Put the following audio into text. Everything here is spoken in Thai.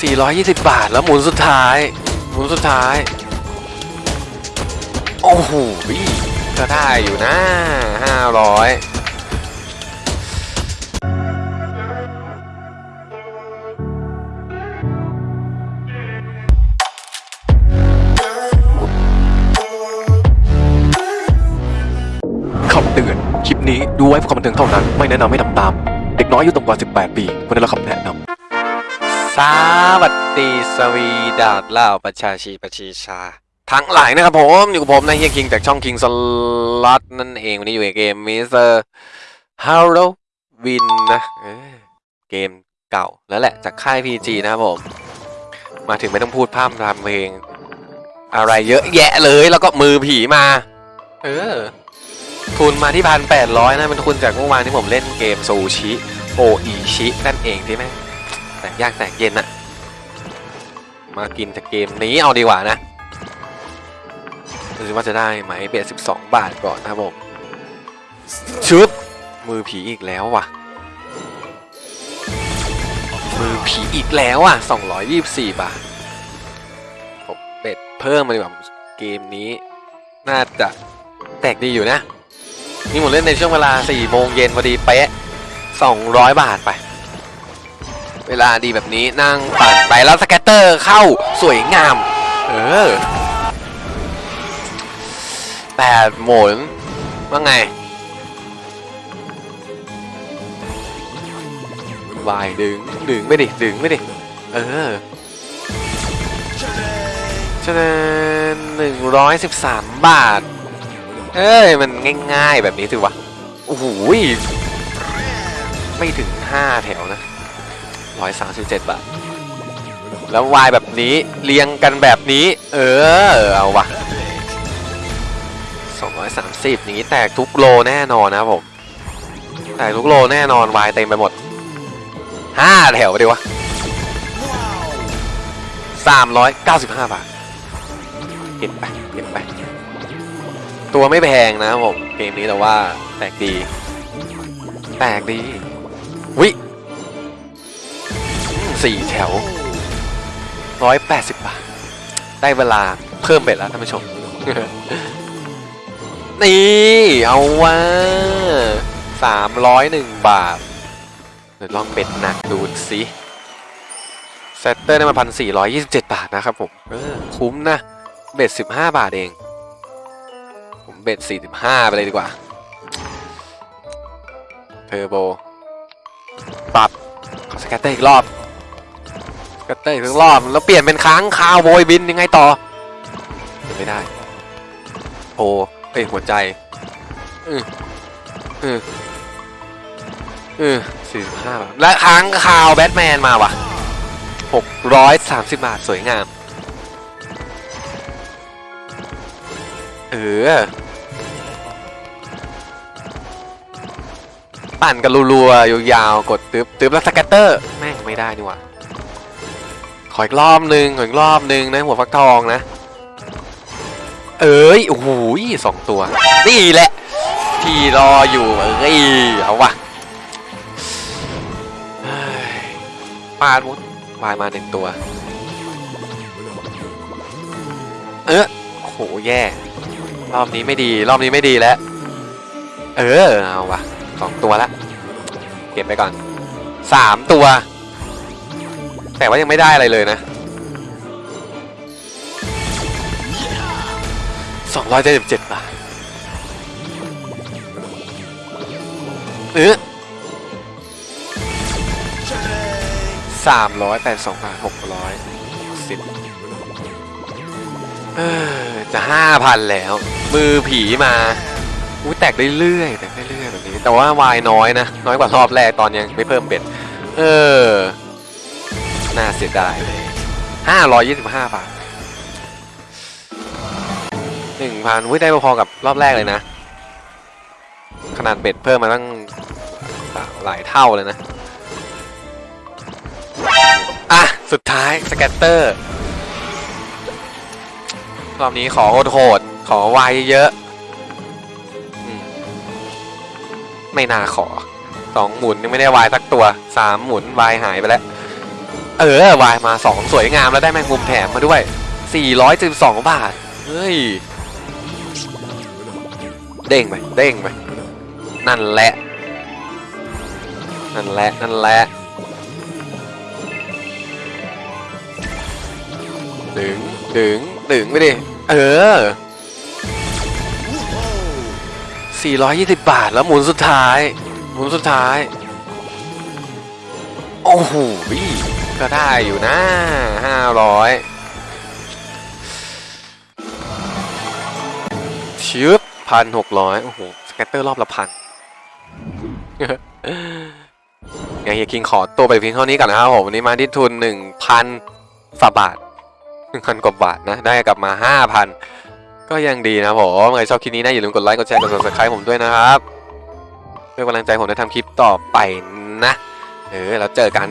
420 บาทแล้วหมุนสุดท้าย หมุนสุดท้าย โอ้โหก็ได้อยู่นะ 500เตือนคลิปนี้ดูไว้เพื่อความบันเทิงเท่านั้น ไม่แนะนำให้ทำตาม เด็กน้อยอายุต่ำกว่า 18 ปีควรได้รับคำแนะนำ สวัสดีสวีดาดเล่าประชาชีประชีชา ทั้งหลายนะครับผมอยู่กับผมนะเฮียคิงจากช่องคิงสล็อตนั่นเอง วันนี้อยู่ในเกม Mr. Hallow-Win นะเกมเก่าแล้วแหละจากค่าย PG นะครับผม มาถึงไม่ต้องพูดพร่ำทำเพลง อะไรเยอะแยะเลยแล้วก็มือผีมา เออ ทุนมาที่พันแปดร้อยนะเป็นทุนจากเมื่อวานที่ผมเล่นเกมซูชิโออิชินั่นเองที่แม่ แตกยากแตกเย็นอะมากินจากเกมนี้เอาดีกว่านะดูสิว่าจะได้ไหมเบียดสิบสองบาทก่อนนะครับผมชึบมือผีอีกแล้วว่ะ มือผีอีกแล้วอะสองร้อยยี่สิบสี่บาทผม bet เพิ่มมาดีกว่าเกมนี้น่าจะแตกดีอยู่นะ นี่ผมเล่นในช่วงเวลา4โมงเย็นพอดีเป๊ะ200 บาทไป เวลาดีแบบนี้นั่งปั่นไปแล้ว scatter เข้าสวยงาม เออแปดหมุนว่าไงวายดึงดึงไม่ดิดึงไม่ดิเออฉะนั้นหนึ่งร้อยสิบสามบาท เอ้ย มันง่ายๆแบบนี้สิวะ โอ้โหยไม่ถึง5แถวนะ 137 บาท แล้ววายแบบนี้เรียงกันแบบนี้ เออ เอาวะ230 อย่างนี้แตกทุกโลแน่นอนนะผม แตกทุกโลแน่นอนวายเต็มไปหมด 5 แถวไปดีวะ 395 บาทเก็บไปเก็บไป ตัวไม่แพงนะผม เกมนี้แต่ว่าแปลกดีแปลกดี วิ สี่แถวร้อยแปดสิบบาท ได้เวลาเพิ่มเบ็ดแล้วท่านผู้ชม นี่ เอาว่าสามร้อยหนึ่งบาทเดี๋ยวลอง bet หนักดูสิ scatter ได้มาพันสี่ร้อยยี่สิบเจ็ดบาทนะครับผมเออคุ้มนะ bet สิบห้าบาทเอง ผม bet 45ไปเลยดีกว่า เทอร์โบ ปรับ ขอ scatter อีกรอบ scatter อีกรอบแล้วเปลี่ยนเป็นค้างคาวโวยบินยังไงต่อ ไม่ได้โอ้เอ้ยหัวใจอืออืออือสี่สิบห้าบาทและค้างคาวแบทแมนมาว่ะหกร้อยสามสิบบาทสวยงาม เออปั่นกันรัวๆยาวๆกดตึ๊บตึ๊บแล้ว scatter แม่งไม่ได้นี่หว่า ออีกรอบหนึ่งขออีกรอบหนึ่งนะหัวฟักทองนะ เอ้ยโอ้โหสองตัว นี่แหละ ที่รออยู่เอ้ยเอาวะเฮ้ยปาดมุดวายมาหนึ่งตัว เออโอ้โหแย่ รอบนี้ไม่ดี รอบนี้ไม่ดีแล้ว เออ เอาวะสองตัวละ เก็บไปก่อนสามตัว แต่ว่ายังไม่ได้อะไรเลยนะสองร้อยเจ็ดสิบเจ็ดบาทเออสามร้อยแปดสองบาทหกร้อยสิบเออจะห้าพันแล้ว มือผีมาอุ้ยแตกเรื่อยๆแตกเรื่อยๆแบบนี้ แต่ว่าวายน้อยนะ น้อยกว่ารอบแรกตอนยังไม่เพิ่ม bet เออ น่าเสียดายเลยห้าร้อยยี่สิบห้าบาทหนึ่งพันอุ้ยได้พอๆกับรอบแรกเลยนะ ขนาด bet เพิ่มมาตั้งหลายเท่าเลยนะ อะ สุดท้าย scatter รอบนี้ขอโหดๆขอวายเยอะ ไม่น่าขอสองหมุนยังไม่ได้วายสักตัวสามหมุนวายหายไปแล้ว เออวายมา 2 สวยงามแล้วได้แมงมุมแถมมาด้วย 412 บาท เฮ้ย เด้งไปเด้งไปนั่นแหละ นั่นแหละ นั่นแหละดึงดึงดึงไปดิ เออ 420 บาทแล้วหมุนสุดท้าย หมุนสุดท้าย โอ้โห ก็ได้อยู่นะ500ชึบพันหกร้อยโอ้โห สแกตเตอร์รอบละพันไงเฮียคิงขอตัวไปเพียงเท่านี้ก่อนนะครับผมวันนี้มาที่ทุน1,000ฝาบาท1,000กว่าบาทนะ ได้กลับมา5,000ก็ยังดีนะผมใครชอบคลิปนี้นะ อย่าลืมกดไลค์กดแชร์กด subscribe ผมด้วยนะครับเพื่อกำลังใจผมได้ทำคลิปต่อไปนะ เออ แล้วเจอกัน